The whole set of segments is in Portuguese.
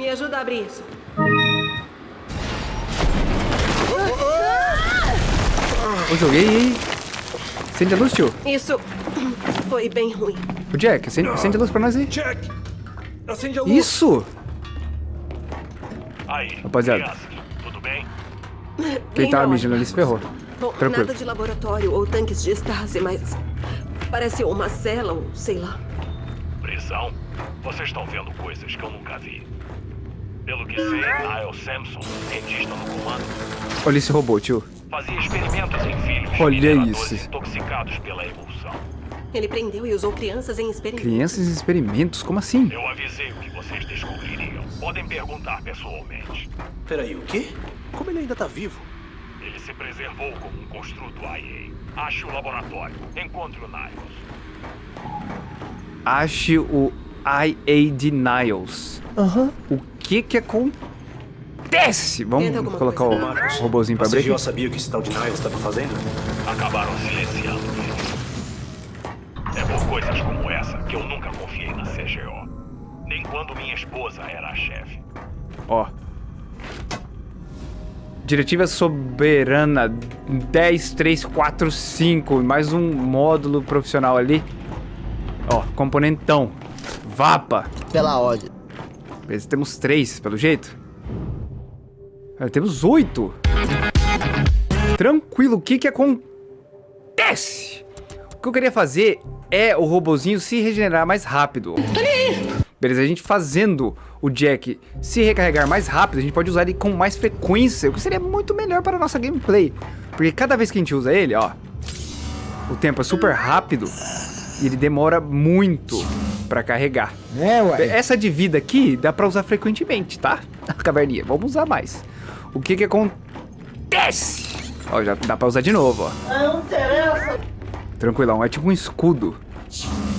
Me ajuda a abrir isso. Eu joguei. Acende a luz, tio. Isso foi bem ruim. O Jack, acende, acende a luz pra nós aí. Jack! Acende a luz! Isso! Aí, Rapaziada. tudo bem? Quem tava na mijando ali se ferrou. Bom, Tranquilo. nada de laboratório ou tanques de Stasi, mas... Parece uma cela ou sei lá. Prisão? Vocês estão vendo coisas que eu nunca vi. Pelo que sei, Niall Sampson, cientista no comando, Olha esse robô, tio. fazia experimentos em filhos Olha isso. intoxicados pela emulsão. Ele prendeu e usou crianças em experimentos. Crianças em experimentos, como assim? Eu avisei o que vocês descobririam. Podem perguntar pessoalmente. Peraí, o quê? Como ele ainda tá vivo? Ele se preservou como um construto IA. Ache o laboratório. Encontre o Niles. Ache o IA de Niles. Aham. O que que acontece? Vamos Tenta alguma colocar coisa. o Marcos, robôzinho pra você abrir já aqui? sabia o que esse tal de Niles estava fazendo? Acabaram silenciando ele. É por coisas como essa que eu nunca confiei na CGO. Nem quando minha esposa era a chefe. Ó. Diretiva soberana 10345, mais um módulo profissional ali. Ó, componentão. Vapa. Pela ordem. Beleza, temos três, pelo jeito. Ah, temos oito. Tranquilo, o que que acontece? O que eu queria fazer é o robozinho se regenerar mais rápido. Beleza, a gente fazendo o Jack se recarregar mais rápido, a gente pode usar ele com mais frequência, o que seria muito melhor para a nossa gameplay. Porque cada vez que a gente usa ele, ó, o tempo é super rápido e ele demora muito para carregar. É, ué. Essa de vida aqui dá pra usar frequentemente, tá? A caverninha, vamos usar mais. O que que acontece? Ó, já dá pra usar de novo, ó. Não interessa. Tranquilão, é tipo um escudo.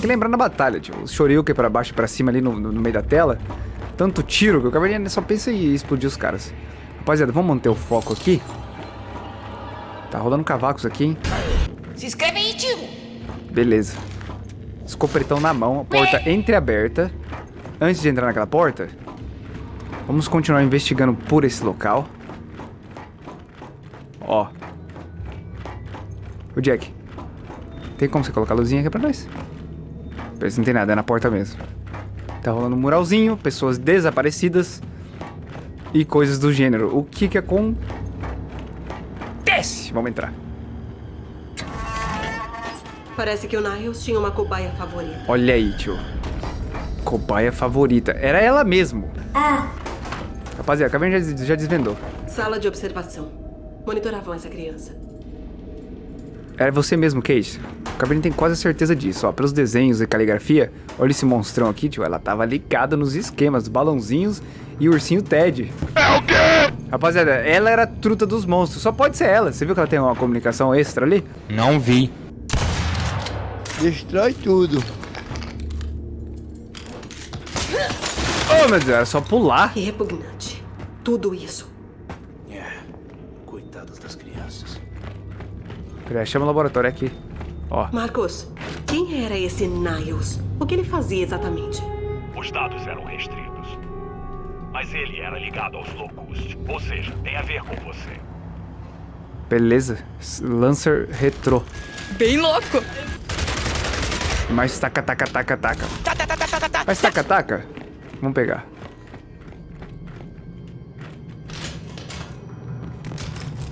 Que lembrar na batalha, tipo, o Shoryuken pra baixo e pra cima ali no, no- no meio da tela. Tanto tiro que o caverninha só pensa em explodir os caras. Rapaziada, vamos manter o foco aqui. Tá rolando cavacos aqui, hein? Se inscreve aí, tio. Beleza. Escopetão na mão, a porta entreaberta. Antes de entrar naquela porta, vamos continuar investigando por esse local. Ó. O Jack. Tem como você colocar a luzinha aqui pra nós? Parece que não tem nada, é na porta mesmo. Tá rolando um muralzinho, pessoas desaparecidas e coisas do gênero. O que que acontece? Vamos entrar. Parece que o Niles tinha uma cobaia favorita. Olha aí, tio. Cobaia favorita. Era ela mesmo. Rapaziada, a caverna já, já desvendou. Sala de observação. Monitoravam essa criança. Era você mesmo, Kate. O caverna tem quase certeza disso, ó. Pelos desenhos e caligrafia, olha esse monstrão aqui, tio. Ela tava ligada nos esquemas, balãozinhos e o ursinho Ted. É o quê? Rapaziada, ela era a truta dos monstros. Só pode ser ela. Você viu que ela tem uma comunicação extra ali? Não vi. Destrói tudo. Oh, meu Deus, era só pular. Que repugnante. Tudo isso. É. Coitadas das crianças. Peraí, chama o laboratório aqui. Ó. Marcos, quem era esse Niles? O que ele fazia exatamente? Os dados eram restritos. Mas ele era ligado aos Locust. Ou seja, tem a ver com você. Beleza. Lancer retrô. Bem louco. Mais taca, taca, taca, taca. Mais taca, taca. Vamos pegar.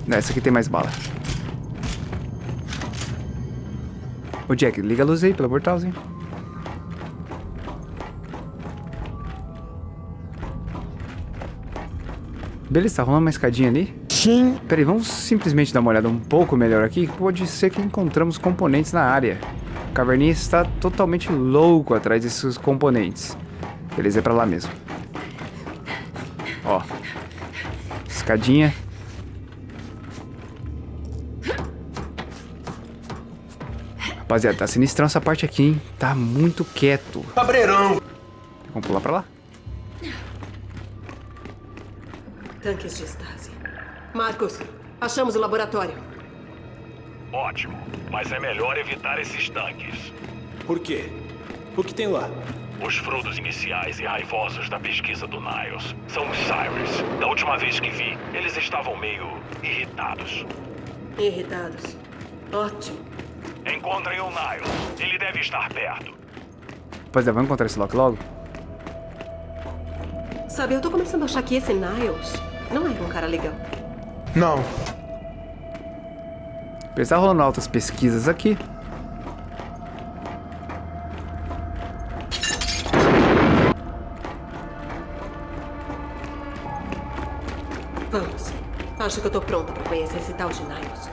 Nessa aqui tem mais bala. Ô Jack, liga a luz aí, pelo amor Deus, Beleza, tá rolando uma escadinha ali? Sim. Peraí, vamos simplesmente dar uma olhada um pouco melhor aqui. Pode ser que encontramos componentes na área. O caverninha está totalmente louco atrás desses componentes. Beleza, é pra lá mesmo. Ó. Escadinha. Rapaziada, tá sinistrão essa parte aqui, hein? Tá muito quieto. Cabreirão! Vamos pular pra lá? Tanques de Stasi. Marcos, achamos o laboratório. Ótimo. Mas é melhor evitar esses tanques. Por quê? O que tem lá? Os frutos iniciais e raivosos da pesquisa do Niles são os Cyrus. Da última vez que vi, eles estavam meio irritados. Irritados. Ótimo. Encontrem o Niles. Ele deve estar perto. Pois é, vamos encontrar esse Loki logo. Sabe, eu tô começando a achar que esse Niles não é um cara legal. Não. Apesar rolando altas pesquisas aqui. Vamos. Acho que eu tô pronta pra conhecer esse tal de Niles.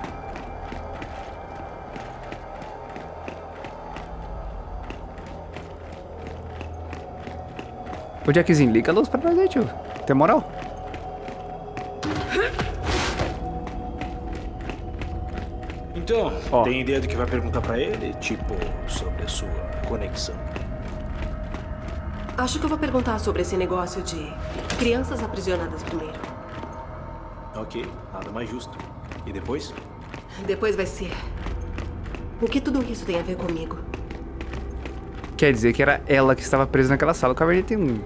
Ô Jackzinho, liga a luz pra nós aí, tio. Tem moral? Então, Ó. tem ideia do que vai perguntar pra ele? Tipo, sobre a sua conexão. Acho que eu vou perguntar sobre esse negócio de crianças aprisionadas primeiro. Ok, nada mais justo. E depois? Depois vai ser. O que tudo isso tem a ver comigo? Quer dizer que era ela que estava presa naquela sala. O Caverninha tem um,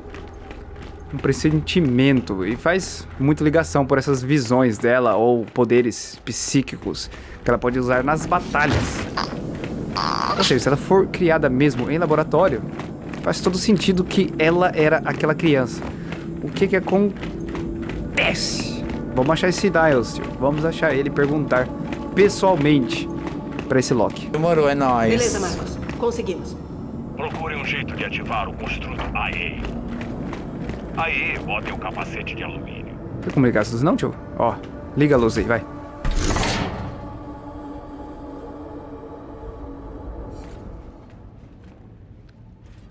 um pressentimento e faz muita ligação por essas visões dela ou poderes psíquicos que ela pode usar nas batalhas. Ou seja, se ela for criada mesmo em laboratório, faz todo sentido que ela era aquela criança. O que que acontece? Vamos achar esse Niles, tio. Vamos achar ele e perguntar pessoalmente pra esse Loki. Demorou, é nóis. Beleza, Marcos. Conseguimos. Procure um jeito de ativar o construto AE. AE, botem o capacete de alumínio. Tem como ligar essas não, tio? Ó, liga a luz aí, vai.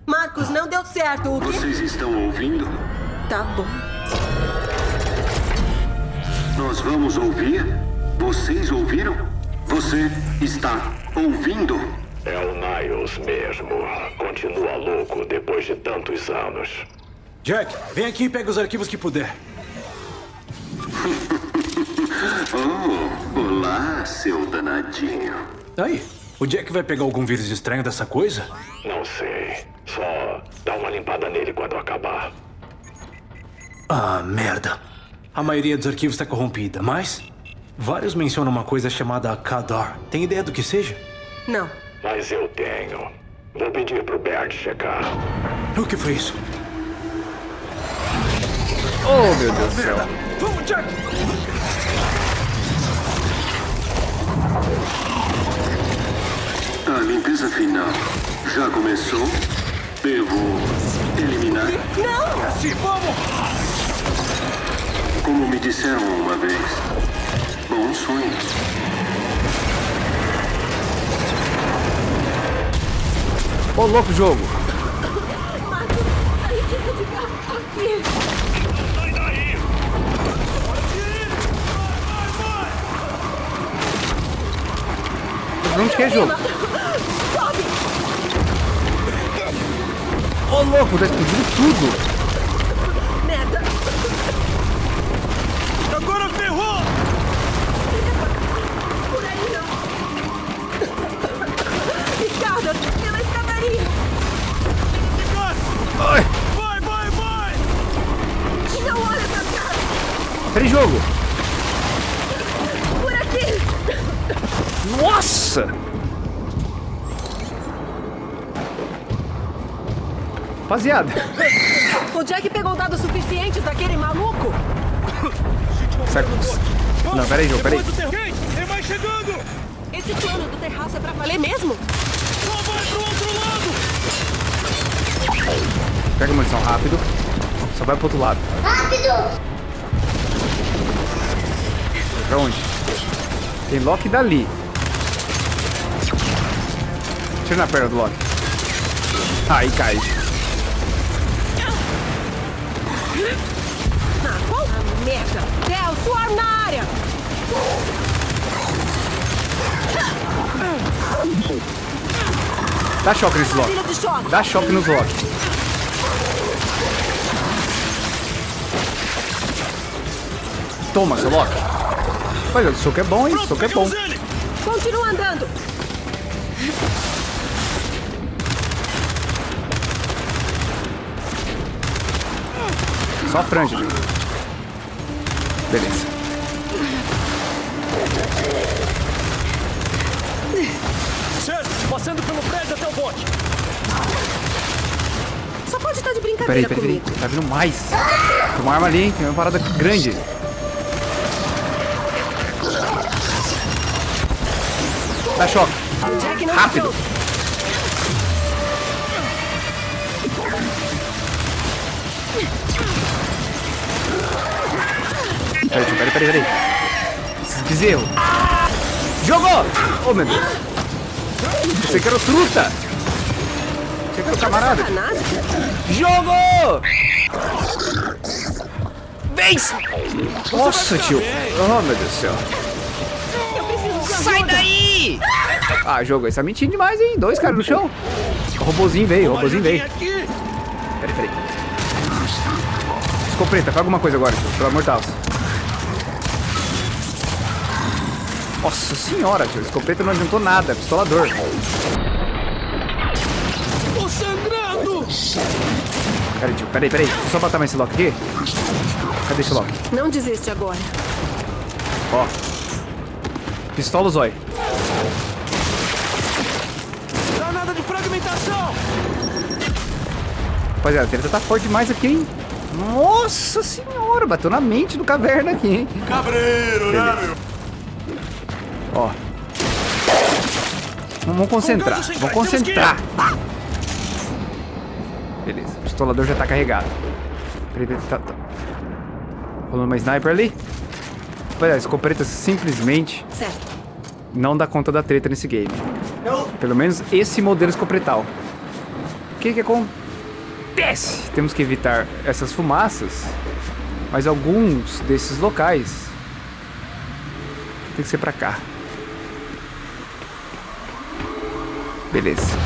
Marcos, não deu certo. O quê? Vocês estão ouvindo? Tá bom. Nós vamos ouvir? Vocês ouviram? Você está ouvindo? É o Niles mesmo. Continua louco depois de tantos anos. Jack, vem aqui e pega os arquivos que puder. Oh, olá, seu danadinho. Aí, o Jack vai pegar algum vírus estranho dessa coisa? Não sei. Só dá uma limpada nele quando acabar. Ah, merda. A maioria dos arquivos está corrompida, mas vários mencionam uma coisa chamada Kadar. Tem ideia do que seja? Não. Mas eu tenho. Vou pedir pro Bert checar. O que foi isso? Oh, meu Deus do céu. Vamos, Jack! A limpeza final já começou? Devo eliminar? É assim, vamos! Como me disseram uma vez. Bons sonhos. Ô, louco jogo. Sai Não de que é jogo? Ô, louco, tá explodindo tudo. Merda. Agora ferrou! Por aí não. Escadas. Pela escadaria. Ai, Vai, vai, vai! Não olha pra cá. peraí, jogo. Por aqui. Nossa! Rapaziada, O Jack pegou dados suficientes daquele maluco? que... Não, peraí, jogo, peraí. Quem? Tem mais chegando! Esse plano do terraço é pra valer mesmo? Só vai pro outro lado! Pega a munição rápido. Só vai pro outro lado. Rápido! Pra onde? Tem Loki dali. Tira na perna do Loki. Aí cai. Ah. Dá choque nesse Loki. Dá choque nos Loki. Toma, seu Loki. Olha, o soco é bom, hein? O soco é bom. Continua andando. Só a franja, tio. Beleza. Certo, passando pelo prédio até o bote. Só pode estar de Peraí, brincadeira peraí, peraí. comigo. Tá vindo mais. Tem uma arma ali, hein? Tem uma parada grande. Dá choque. Jack não Rápido. Peraí, peraí, peraí, peraí. Bezerro. Jogou! Oh, meu Deus. Você quer o truta? Você quer o camarada? Jogou! Vence! Nossa, tio. Oh, meu Deus do céu. Sai daí! Ah, jogo, esse tá mentindo demais, hein? Dois caras no chão. O robozinho veio, o robozinho veio. Peraí, peraí. Escopeta, faz alguma coisa agora, tio, pelo amor de Deus. Nossa senhora, tio. Escopeta não adiantou nada. Pistolador. Tô sangrando. Peraí, tio. Peraí, peraí. Deixa eu só botar mais esse lock aqui. Cadê esse lock? Não desiste agora. Ó. Pistola o zóio. Granada de fragmentação. Rapaziada, a treta tá forte demais aqui, hein? Nossa senhora, bateu na mente do caverna aqui, hein? Cabreiro, né, meu? Ó. Vamos concentrar. Vamos concentrar. Beleza, o pistolador já tá carregado. Peraí, peraí, tá, tá. Rolando uma sniper ali. Olha, a escopeta simplesmente Certo. não dá conta da treta nesse game. Pelo menos esse modelo escopretal. O que que acontece? Temos que evitar essas fumaças, mas alguns desses locais tem que ser pra cá. Beleza.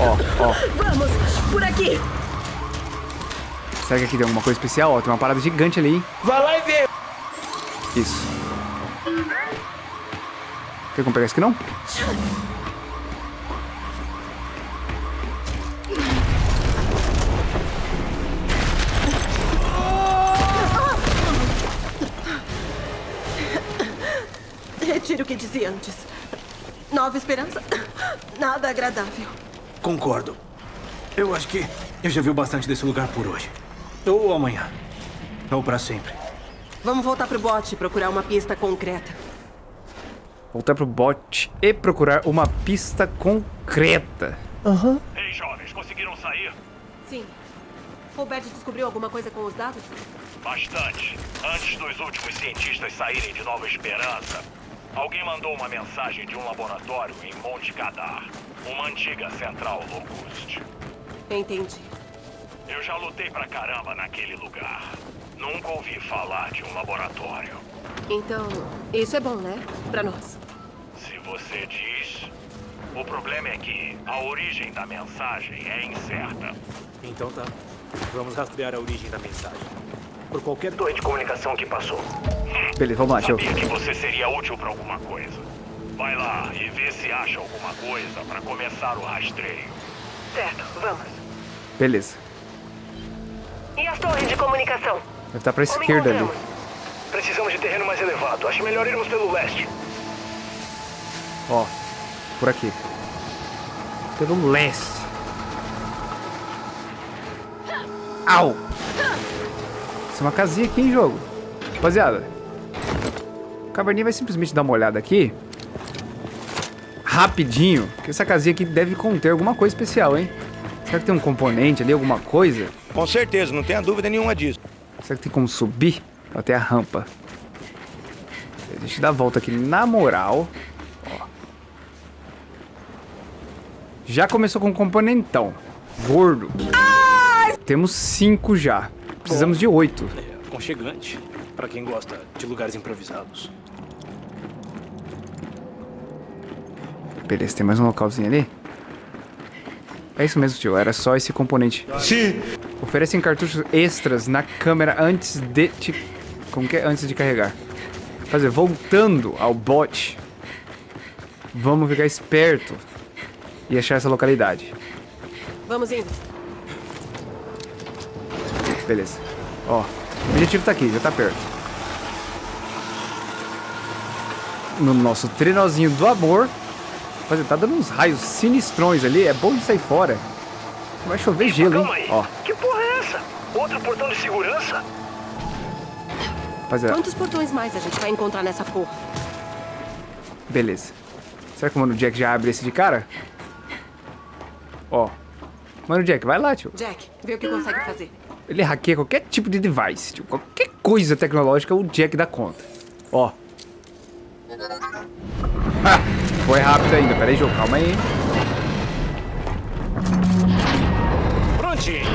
Ó, ó. Vamos, por aqui. Será que aqui tem alguma coisa especial? Ó, tem uma parada gigante ali, hein? Vai lá e vê. Isso. Tem como pegar isso aqui não? Que dizia antes. Nova esperança. Nada agradável. Concordo. Eu acho que eu já vi bastante desse lugar por hoje. Ou amanhã. Ou pra sempre. Vamos voltar pro bote e procurar uma pista concreta. Voltar pro bot e procurar uma pista concreta. Ei, jovens, conseguiram sair? Sim. Robert descobriu alguma coisa com os dados? Bastante. Antes dos últimos cientistas saírem de Nova Esperança, alguém mandou uma mensagem de um laboratório em Monte Cadar, uma antiga central Locust. Entendi. Eu já lutei pra caramba naquele lugar. Nunca ouvi falar de um laboratório. Então, isso é bom, né? Pra nós. Se você diz. O problema é que a origem da mensagem é incerta. Então tá. Vamos rastrear a origem da mensagem. Por qualquer Torre de comunicação que passou. Beleza, vamos lá. Sabia que você seria útil pra alguma coisa. Vai lá e vê se acha alguma coisa pra começar o rastreio. Certo, vamos. Beleza. E as torres de comunicação? Deve estar pra esquerda ali. Precisamos de terreno mais elevado. Acho melhor irmos pelo leste. Ó, por aqui. Pelo leste. Au! Isso é uma casinha aqui em jogo. Rapaziada. O Caverninha vai simplesmente dar uma olhada aqui. Rapidinho. Que essa casinha aqui deve conter alguma coisa especial, hein? Será que tem um componente ali, alguma coisa? Com certeza, não tenha dúvida nenhuma disso. Será que tem como subir? Até a rampa. Deixa eu dar a volta aqui na moral. Ó. Já começou com um componentão. Gordo. Temos cinco já. Precisamos de oito. É aconchegante. Pra quem gosta de lugares improvisados. Beleza, tem mais um localzinho ali? É isso mesmo, tio. Era só esse componente. Sim. Oferecem cartuchos extras na câmera antes de... Te... Como que é? Antes de carregar. Fazer, voltando ao bot. Vamos ficar esperto. E achar essa localidade. Vamos indo. Beleza. Ó, o objetivo tá aqui, já tá perto. No nosso trenozinho do amor. Mas tá dando uns raios sinistrões ali, é bom de sair fora. Vai chover gelo, hein? Ó, Que porra é essa? Outro portão de segurança? rapaziada, Quantos portões mais a gente vai encontrar nessa porra? beleza. Será que o Mano Jack já abre esse de cara? Ó. Mano Jack, vai lá, tio. Jack, vê o que consegue fazer. Ele hackeia qualquer tipo de device, tio. Qualquer coisa tecnológica, o Jack dá conta. Ó. Ah, foi rápido ainda. Pera aí, jogo. Calma aí. Prontinho.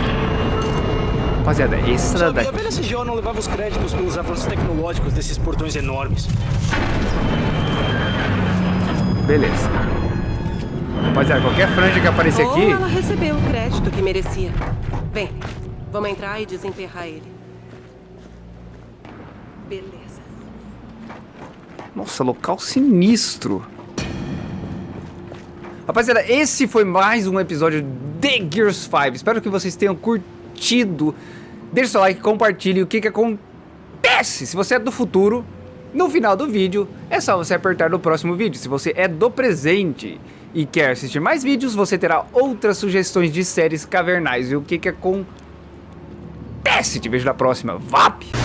Rapaziada, essa Sabe, a daqui... velha CGO não levava os créditos pelos avanços tecnológicos desses portões enormes. Beleza. Rapaziada, qualquer franja que aparecer Ou aqui... ela recebeu o crédito que merecia. Vem, vamos entrar e desemperrar ele. Beleza. Nossa, local sinistro. Rapaziada, esse foi mais um episódio de Gears 5. Espero que vocês tenham curtido. Deixe seu like, compartilhe o que, que acontece. Se você é do futuro, no final do vídeo, é só você apertar no próximo vídeo. Se você é do presente e quer assistir mais vídeos, você terá outras sugestões de séries cavernais. E o que, que acontece? Te vejo na próxima. VAP!